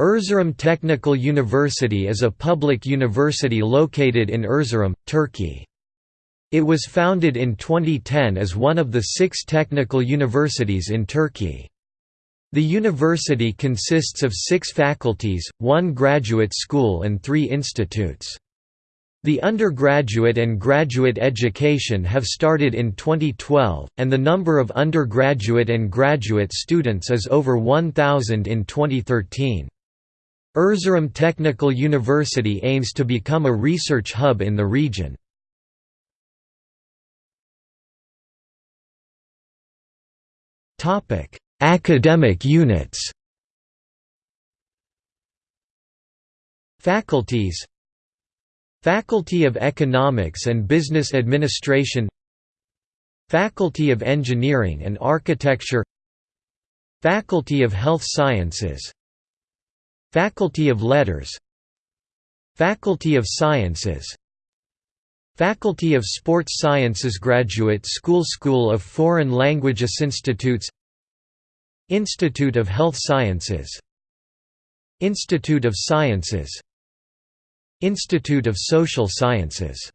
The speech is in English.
Erzurum Technical University is a public university located in Erzurum, Turkey. It was founded in 2010 as one of the six technical universities in Turkey. The university consists of six faculties, one graduate school and three institutes. The undergraduate and graduate education have started in 2012, and the number of undergraduate and graduate students is over 1,000 in 2013. Erzurum Technical University aims to become a research hub in the region. Academic units. Faculties. Faculty of Economics and Business Administration. Faculty of Engineering and Architecture. Faculty of Health Sciences Faculty of Letters Faculty of Sciences Faculty of Sports Sciences Graduate School School of Foreign Languages Institutes Institute of Health Sciences Institute of Sciences Institute of Social Sciences